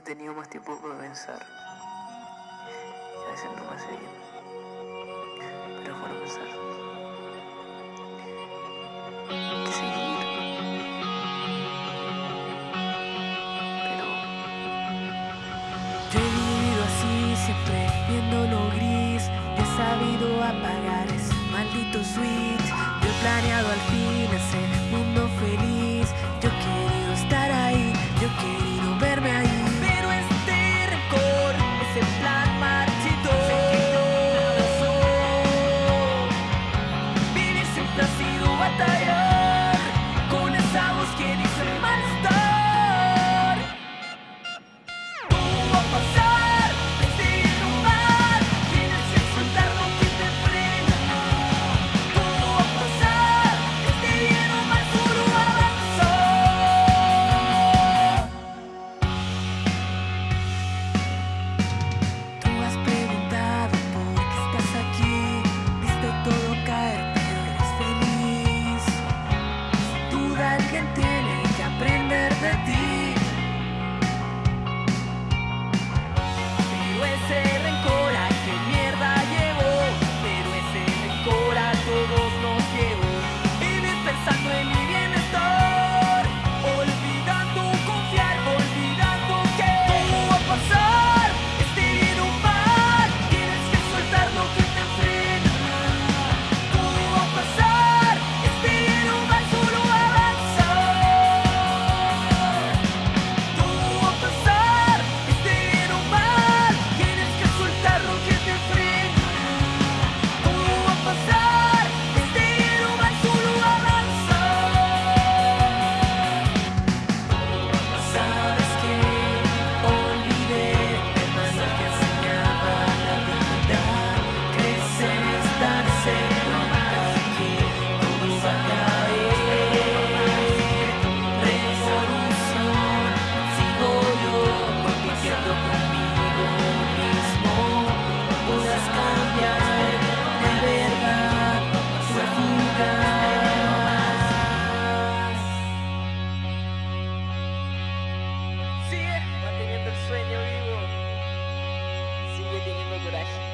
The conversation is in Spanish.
he tenido más tiempo para pensar. A veces no me hace bien. Pero es bueno pensar. Que seguir. Pero Yo he vivido así, siempre viendo lo gris. He sabido apagar ese maldito switch. Yo he planeado al fin reading in Regulations.